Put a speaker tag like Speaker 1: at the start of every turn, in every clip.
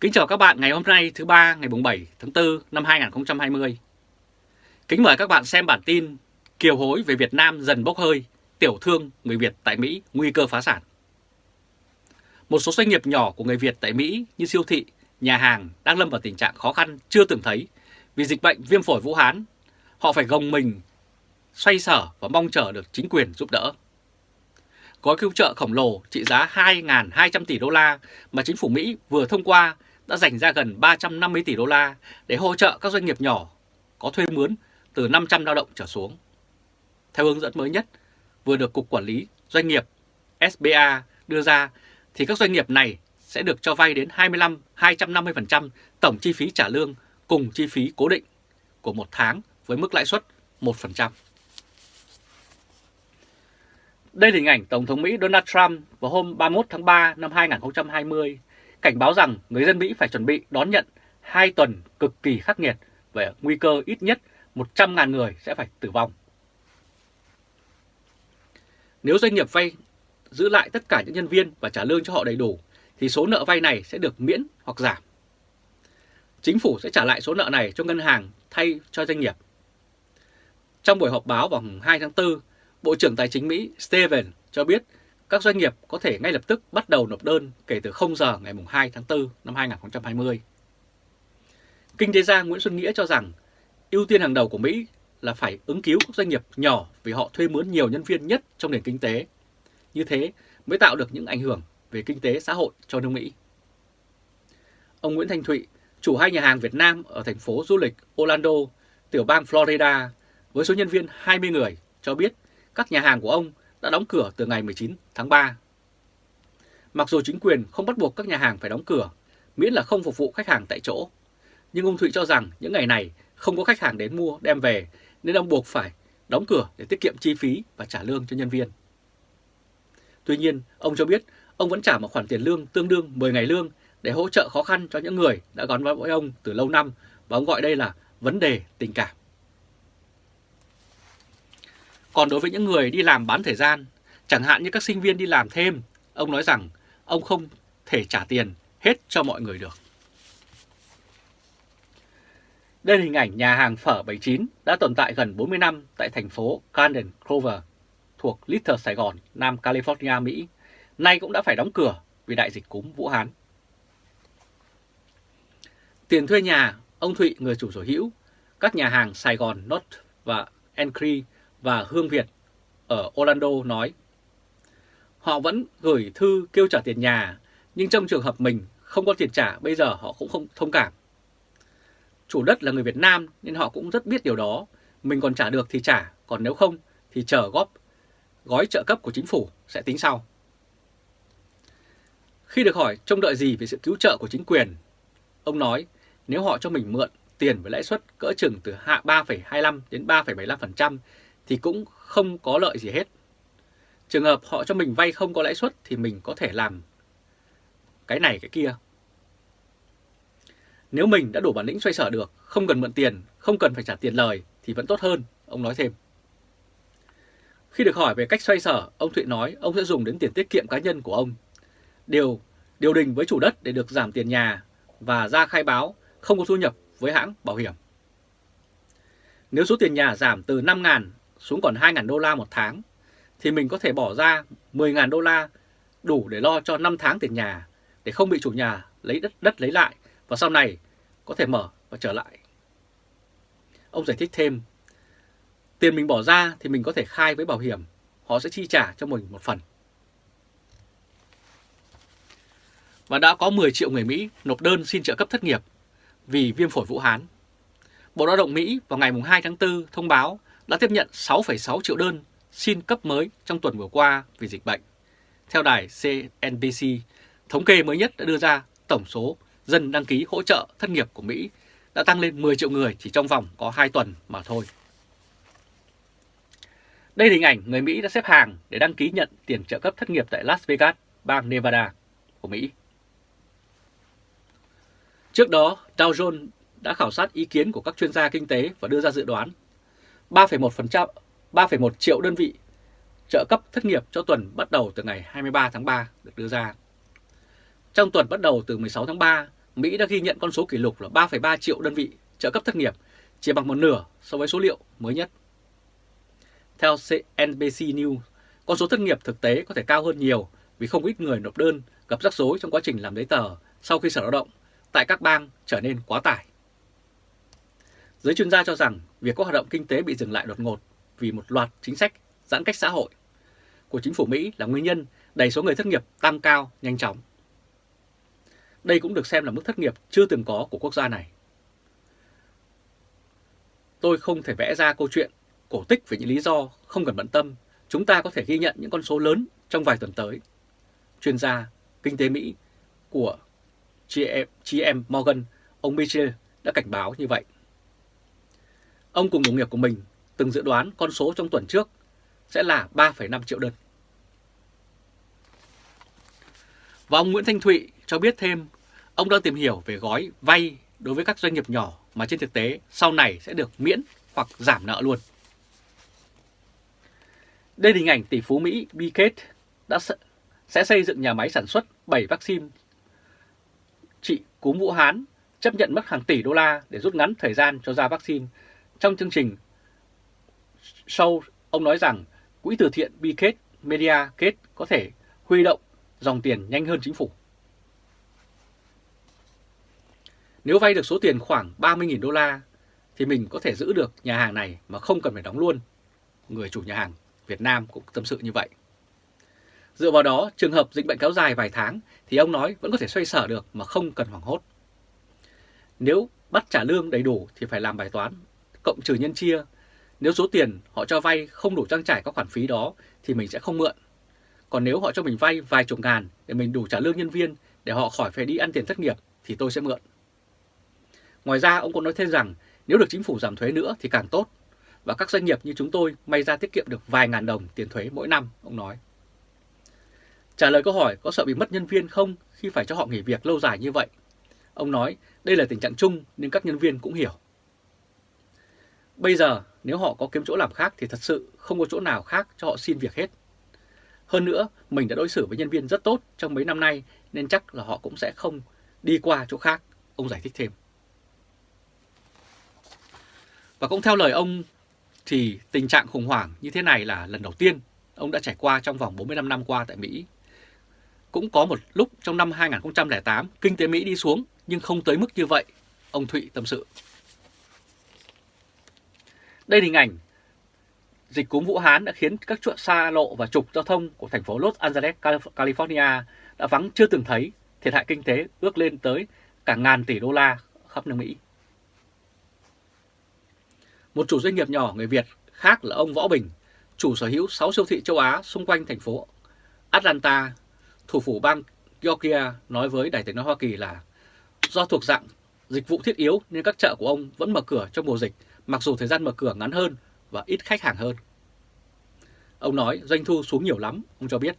Speaker 1: Kính chào các bạn ngày hôm nay thứ ba ngày 7 tháng 4 năm 2020. Kính mời các bạn xem bản tin Kiều hối về Việt Nam dần bốc hơi, tiểu thương người Việt tại Mỹ nguy cơ phá sản. Một số doanh nghiệp nhỏ của người Việt tại Mỹ như siêu thị, nhà hàng đang lâm vào tình trạng khó khăn chưa từng thấy vì dịch bệnh viêm phổi Vũ Hán. Họ phải gồng mình, xoay sở và mong chờ được chính quyền giúp đỡ gói cứu trợ khổng lồ trị giá 2.200 tỷ đô la mà chính phủ Mỹ vừa thông qua đã dành ra gần 350 tỷ đô la để hỗ trợ các doanh nghiệp nhỏ có thuê mướn từ 500 lao động trở xuống. Theo hướng dẫn mới nhất vừa được Cục Quản lý Doanh nghiệp SBA đưa ra, thì các doanh nghiệp này sẽ được cho vay đến 25-250% tổng chi phí trả lương cùng chi phí cố định của một tháng với mức lãi suất 1%. Đây là hình ảnh Tổng thống Mỹ Donald Trump vào hôm 31 tháng 3 năm 2020 cảnh báo rằng người dân Mỹ phải chuẩn bị đón nhận hai tuần cực kỳ khắc nghiệt về nguy cơ ít nhất 100.000 người sẽ phải tử vong. Nếu doanh nghiệp vay giữ lại tất cả những nhân viên và trả lương cho họ đầy đủ, thì số nợ vay này sẽ được miễn hoặc giảm. Chính phủ sẽ trả lại số nợ này cho ngân hàng thay cho doanh nghiệp. Trong buổi họp báo vào 2 tháng 4, Bộ trưởng Tài chính Mỹ Steven cho biết các doanh nghiệp có thể ngay lập tức bắt đầu nộp đơn kể từ 0 giờ ngày 2 tháng 4 năm 2020. Kinh tế gia Nguyễn Xuân Nghĩa cho rằng ưu tiên hàng đầu của Mỹ là phải ứng cứu các doanh nghiệp nhỏ vì họ thuê mướn nhiều nhân viên nhất trong nền kinh tế. Như thế mới tạo được những ảnh hưởng về kinh tế xã hội cho nước Mỹ. Ông Nguyễn Thanh Thụy, chủ hai nhà hàng Việt Nam ở thành phố du lịch Orlando, tiểu bang Florida, với số nhân viên 20 người, cho biết các nhà hàng của ông đã đóng cửa từ ngày 19 tháng 3. Mặc dù chính quyền không bắt buộc các nhà hàng phải đóng cửa, miễn là không phục vụ khách hàng tại chỗ. Nhưng ông Thụy cho rằng những ngày này không có khách hàng đến mua đem về nên ông buộc phải đóng cửa để tiết kiệm chi phí và trả lương cho nhân viên. Tuy nhiên, ông cho biết ông vẫn trả một khoản tiền lương tương đương 10 ngày lương để hỗ trợ khó khăn cho những người đã gắn bó với ông từ lâu năm và ông gọi đây là vấn đề tình cảm. Còn đối với những người đi làm bán thời gian, chẳng hạn như các sinh viên đi làm thêm, ông nói rằng ông không thể trả tiền hết cho mọi người được. Đây là hình ảnh nhà hàng phở 79 đã tồn tại gần 40 năm tại thành phố Garden Clover thuộc Little Sài Gòn, Nam California, Mỹ. Nay cũng đã phải đóng cửa vì đại dịch cúm Vũ Hán. Tiền thuê nhà, ông Thụy, người chủ sở hữu, các nhà hàng Sài Gòn North và Encree và Hương Việt ở Orlando nói Họ vẫn gửi thư kêu trả tiền nhà, nhưng trong trường hợp mình không có tiền trả bây giờ họ cũng không thông cảm. Chủ đất là người Việt Nam nên họ cũng rất biết điều đó, mình còn trả được thì trả, còn nếu không thì chờ góp gói trợ cấp của chính phủ sẽ tính sau. Khi được hỏi trông đợi gì về sự cứu trợ của chính quyền, ông nói nếu họ cho mình mượn tiền với lãi suất cỡ chừng từ hạ 3,25 đến 3,75% thì cũng không có lợi gì hết. Trường hợp họ cho mình vay không có lãi suất thì mình có thể làm cái này cái kia. Nếu mình đã đủ bản lĩnh xoay sở được, không cần mượn tiền, không cần phải trả tiền lời thì vẫn tốt hơn, ông nói thêm. Khi được hỏi về cách xoay sở, ông Thụy nói ông sẽ dùng đến tiền tiết kiệm cá nhân của ông. Điều điều đình với chủ đất để được giảm tiền nhà và ra khai báo không có thu nhập với hãng bảo hiểm. Nếu số tiền nhà giảm từ 5.000 xuống còn 2.000 đô la một tháng, thì mình có thể bỏ ra 10.000 đô la đủ để lo cho 5 tháng tiền nhà, để không bị chủ nhà lấy đất đất lấy lại và sau này có thể mở và trở lại. Ông giải thích thêm, tiền mình bỏ ra thì mình có thể khai với bảo hiểm, họ sẽ chi trả cho mình một phần. Và đã có 10 triệu người Mỹ nộp đơn xin trợ cấp thất nghiệp vì viêm phổi Vũ Hán. Bộ Lao động Mỹ vào ngày 2 tháng 4 thông báo đã tiếp nhận 6,6 triệu đơn xin cấp mới trong tuần vừa qua vì dịch bệnh. Theo đài CNBC, thống kê mới nhất đã đưa ra tổng số dân đăng ký hỗ trợ thất nghiệp của Mỹ đã tăng lên 10 triệu người chỉ trong vòng có 2 tuần mà thôi. Đây là hình ảnh người Mỹ đã xếp hàng để đăng ký nhận tiền trợ cấp thất nghiệp tại Las Vegas, bang Nevada của Mỹ. Trước đó, Dow Jones đã khảo sát ý kiến của các chuyên gia kinh tế và đưa ra dự đoán 3,1% 3,1 triệu đơn vị trợ cấp thất nghiệp cho tuần bắt đầu từ ngày 23 tháng 3 được đưa ra. Trong tuần bắt đầu từ 16 tháng 3, Mỹ đã ghi nhận con số kỷ lục là 3,3 triệu đơn vị trợ cấp thất nghiệp, chỉ bằng một nửa so với số liệu mới nhất. Theo CNBC News, con số thất nghiệp thực tế có thể cao hơn nhiều vì không ít người nộp đơn gặp rắc rối trong quá trình làm giấy tờ sau khi Sở Lao động tại các bang trở nên quá tải. Giới chuyên gia cho rằng việc có hoạt động kinh tế bị dừng lại đột ngột vì một loạt chính sách giãn cách xã hội của chính phủ Mỹ là nguyên nhân đẩy số người thất nghiệp tăng cao nhanh chóng. Đây cũng được xem là mức thất nghiệp chưa từng có của quốc gia này. Tôi không thể vẽ ra câu chuyện cổ tích về những lý do không cần bận tâm. Chúng ta có thể ghi nhận những con số lớn trong vài tuần tới. Chuyên gia kinh tế Mỹ của GM Morgan, ông Mitchell đã cảnh báo như vậy. Ông cùng đồng nghiệp của mình từng dự đoán con số trong tuần trước sẽ là 3,5 triệu đơn. Và ông Nguyễn Thanh Thụy cho biết thêm, ông đang tìm hiểu về gói vay đối với các doanh nghiệp nhỏ mà trên thực tế sau này sẽ được miễn hoặc giảm nợ luôn. Đây là hình ảnh tỷ phú Mỹ Bill Gates đã sẽ xây dựng nhà máy sản xuất 7 vaccine trị cúm Vũ Hán, chấp nhận mất hàng tỷ đô la để rút ngắn thời gian cho ra vaccine. Trong chương trình show, ông nói rằng quỹ từ thiện Bill Media kết có thể huy động dòng tiền nhanh hơn chính phủ. Nếu vay được số tiền khoảng 30.000 đô la thì mình có thể giữ được nhà hàng này mà không cần phải đóng luôn. Người chủ nhà hàng Việt Nam cũng tâm sự như vậy. Dựa vào đó, trường hợp dịch bệnh kéo dài vài tháng thì ông nói vẫn có thể xoay sở được mà không cần hoảng hốt. Nếu bắt trả lương đầy đủ thì phải làm bài toán, cộng trừ nhân chia. Nếu số tiền họ cho vay không đủ trang trải các khoản phí đó thì mình sẽ không mượn. Còn nếu họ cho mình vay vài chục ngàn để mình đủ trả lương nhân viên để họ khỏi phải đi ăn tiền thất nghiệp thì tôi sẽ mượn. Ngoài ra ông cũng nói thêm rằng nếu được chính phủ giảm thuế nữa thì càng tốt và các doanh nghiệp như chúng tôi may ra tiết kiệm được vài ngàn đồng tiền thuế mỗi năm, ông nói. Trả lời câu hỏi có sợ bị mất nhân viên không khi phải cho họ nghỉ việc lâu dài như vậy? Ông nói đây là tình trạng chung nên các nhân viên cũng hiểu. Bây giờ nếu họ có kiếm chỗ làm khác thì thật sự không có chỗ nào khác cho họ xin việc hết. Hơn nữa, mình đã đối xử với nhân viên rất tốt trong mấy năm nay nên chắc là họ cũng sẽ không đi qua chỗ khác, ông giải thích thêm. Và cũng theo lời ông thì tình trạng khủng hoảng như thế này là lần đầu tiên ông đã trải qua trong vòng 45 năm qua tại Mỹ. Cũng có một lúc trong năm 2008 kinh tế Mỹ đi xuống nhưng không tới mức như vậy, ông Thụy tâm sự. Đây là hình ảnh dịch cúm Vũ Hán đã khiến các chuỗi xa lộ và trục giao thông của thành phố Los Angeles, California đã vắng chưa từng thấy, thiệt hại kinh tế ước lên tới cả ngàn tỷ đô la khắp nước Mỹ. Một chủ doanh nghiệp nhỏ người Việt khác là ông Võ Bình, chủ sở hữu 6 siêu thị châu Á xung quanh thành phố Atlanta, thủ phủ bang Georgia nói với Đài tiếng nói Hoa Kỳ là do thuộc dạng dịch vụ thiết yếu nên các chợ của ông vẫn mở cửa trong mùa dịch mặc dù thời gian mở cửa ngắn hơn và ít khách hàng hơn. Ông nói doanh thu xuống nhiều lắm, ông cho biết.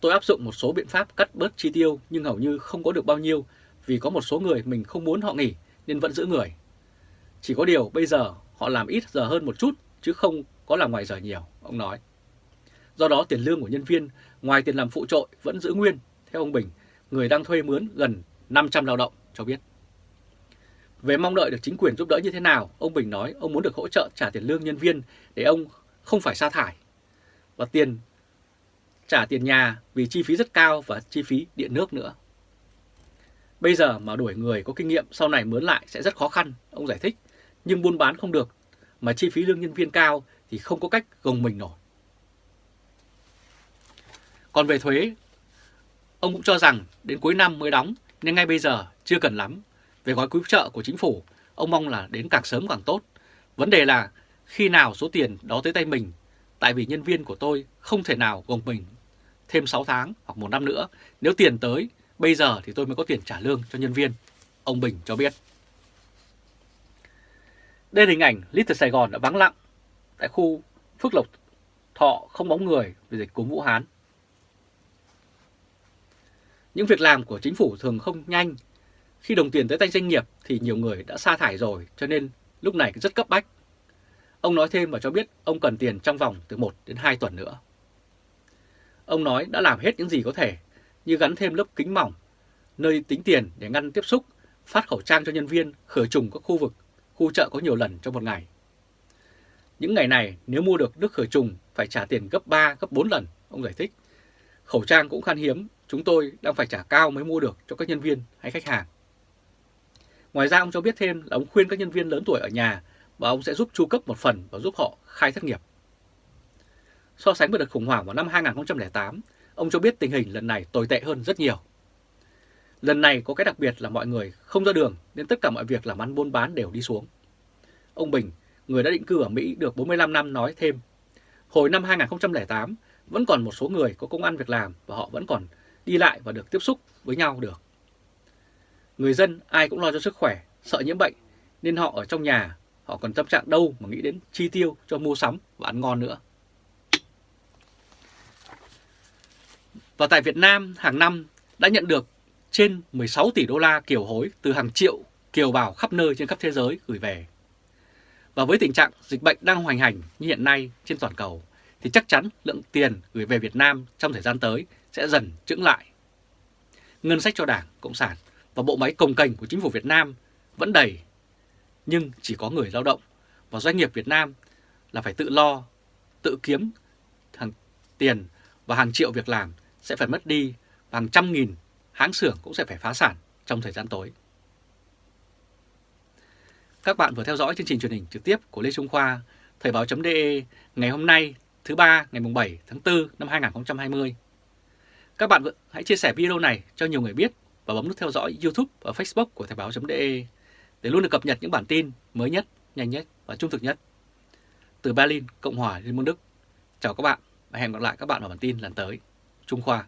Speaker 1: Tôi áp dụng một số biện pháp cắt bớt chi tiêu nhưng hầu như không có được bao nhiêu vì có một số người mình không muốn họ nghỉ nên vẫn giữ người. Chỉ có điều bây giờ họ làm ít giờ hơn một chút chứ không có làm ngoài giờ nhiều, ông nói. Do đó tiền lương của nhân viên ngoài tiền làm phụ trội vẫn giữ nguyên, theo ông Bình, người đang thuê mướn gần 500 lao động cho biết. Về mong đợi được chính quyền giúp đỡ như thế nào, ông Bình nói ông muốn được hỗ trợ trả tiền lương nhân viên để ông không phải sa thải. Và tiền trả tiền nhà vì chi phí rất cao và chi phí điện nước nữa. Bây giờ mà đuổi người có kinh nghiệm sau này mướn lại sẽ rất khó khăn, ông giải thích. Nhưng buôn bán không được, mà chi phí lương nhân viên cao thì không có cách gồng mình nổi. Còn về thuế, ông cũng cho rằng đến cuối năm mới đóng nên ngay bây giờ chưa cần lắm. Về gói cứu trợ của chính phủ, ông mong là đến càng sớm càng tốt. Vấn đề là khi nào số tiền đó tới tay mình, tại vì nhân viên của tôi không thể nào gồng mình thêm 6 tháng hoặc một năm nữa. Nếu tiền tới, bây giờ thì tôi mới có tiền trả lương cho nhân viên, ông Bình cho biết. Đây là hình ảnh Little Sài Gòn đã vắng lặng tại khu Phước Lộc Thọ không bóng người vì dịch cúm Vũ Hán. Những việc làm của chính phủ thường không nhanh. Khi đồng tiền tới tay doanh nghiệp thì nhiều người đã sa thải rồi cho nên lúc này rất cấp bách. Ông nói thêm và cho biết ông cần tiền trong vòng từ 1 đến 2 tuần nữa. Ông nói đã làm hết những gì có thể như gắn thêm lớp kính mỏng nơi tính tiền để ngăn tiếp xúc, phát khẩu trang cho nhân viên, khử trùng các khu vực, khu chợ có nhiều lần trong một ngày. Những ngày này nếu mua được nước khử trùng phải trả tiền gấp 3, gấp 4 lần, ông giải thích. Khẩu trang cũng khan hiếm, chúng tôi đang phải trả cao mới mua được cho các nhân viên hay khách hàng. Ngoài ra ông cho biết thêm là ông khuyên các nhân viên lớn tuổi ở nhà và ông sẽ giúp chu cấp một phần và giúp họ khai thất nghiệp. So sánh với đợt khủng hoảng vào năm 2008, ông cho biết tình hình lần này tồi tệ hơn rất nhiều. Lần này có cái đặc biệt là mọi người không ra đường nên tất cả mọi việc làm ăn buôn bán đều đi xuống. Ông Bình, người đã định cư ở Mỹ được 45 năm nói thêm, hồi năm 2008 vẫn còn một số người có công ăn việc làm và họ vẫn còn đi lại và được tiếp xúc với nhau được. Người dân ai cũng lo cho sức khỏe, sợ nhiễm bệnh nên họ ở trong nhà, họ còn tâm trạng đâu mà nghĩ đến chi tiêu cho mua sắm và ăn ngon nữa. Và tại Việt Nam hàng năm đã nhận được trên 16 tỷ đô la kiều hối từ hàng triệu kiều bào khắp nơi trên khắp thế giới gửi về. Và với tình trạng dịch bệnh đang hoành hành như hiện nay trên toàn cầu, thì chắc chắn lượng tiền gửi về Việt Nam trong thời gian tới sẽ dần chững lại. Ngân sách cho Đảng, Cộng sản và bộ máy công cành của chính phủ Việt Nam vẫn đầy, nhưng chỉ có người lao động và doanh nghiệp Việt Nam là phải tự lo, tự kiếm hàng tiền và hàng triệu việc làm sẽ phải mất đi và hàng trăm nghìn hãng xưởng cũng sẽ phải phá sản trong thời gian tới. Các bạn vừa theo dõi chương trình truyền hình trực tiếp của Lê Trung Khoa, Thời báo.de ngày hôm nay thứ ba ngày 7 tháng 4 năm 2020. Các bạn hãy chia sẻ video này cho nhiều người biết và bấm nút theo dõi YouTube và Facebook của Thời báo.de để luôn được cập nhật những bản tin mới nhất, nhanh nhất và trung thực nhất. Từ Berlin, Cộng hòa Liên bang Đức. Chào các bạn và hẹn gặp lại các bạn vào bản tin lần tới. Trung Khoa